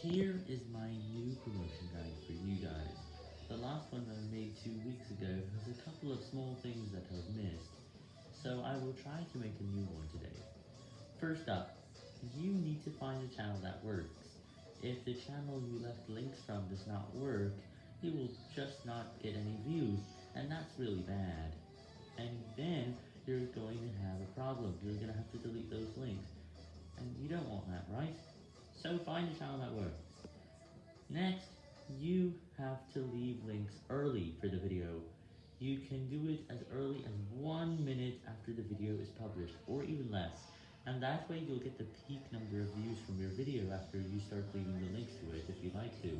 Here is my new promotion guide for you guys. The last one that I made two weeks ago has a couple of small things that I've missed, so I will try to make a new one today. First up, you need to find a channel that works. If the channel you left links from does not work, you will just not get any views, and that's really bad. And then you're going to have a problem, you're going to have to delete those links, and you don't want that, right? So find a channel that works. Next, you have to leave links early for the video. You can do it as early as one minute after the video is published, or even less. And that way you'll get the peak number of views from your video after you start leaving the links to it if you like to.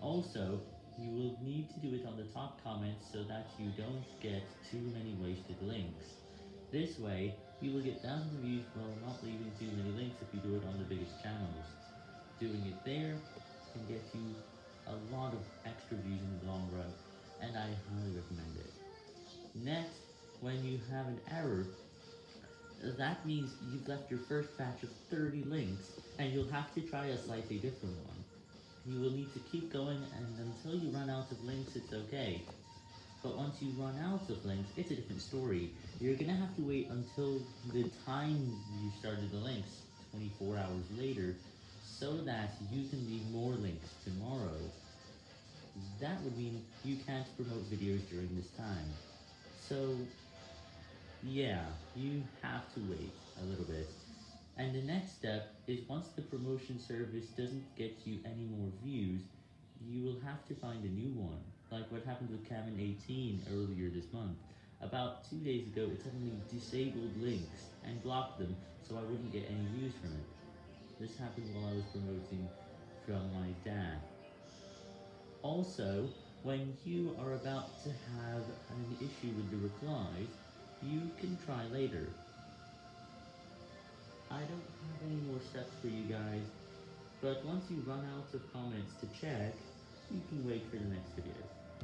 Also, you will need to do it on the top comments so that you don't get too many wasted links. This way, you will get thousands of views while not leaving you a lot of extra views in the long run, and I highly recommend it. Next, when you have an error, that means you've left your first batch of 30 links, and you'll have to try a slightly different one. You will need to keep going, and until you run out of links, it's okay. But once you run out of links, it's a different story. You're gonna have to wait until the time you started the links, 24 hours later, so that you can leave more links tomorrow. That would mean you can't promote videos during this time. So, yeah, you have to wait a little bit. And the next step is once the promotion service doesn't get you any more views, you will have to find a new one, like what happened with Camin 18 earlier this month. About two days ago, it suddenly disabled links and blocked them, so I wouldn't get any views from it. This happened while I was promoting from my dad. Also, when you are about to have an issue with the replies, you can try later. I don't have any more steps for you guys, but once you run out of comments to check, you can wait for the next video.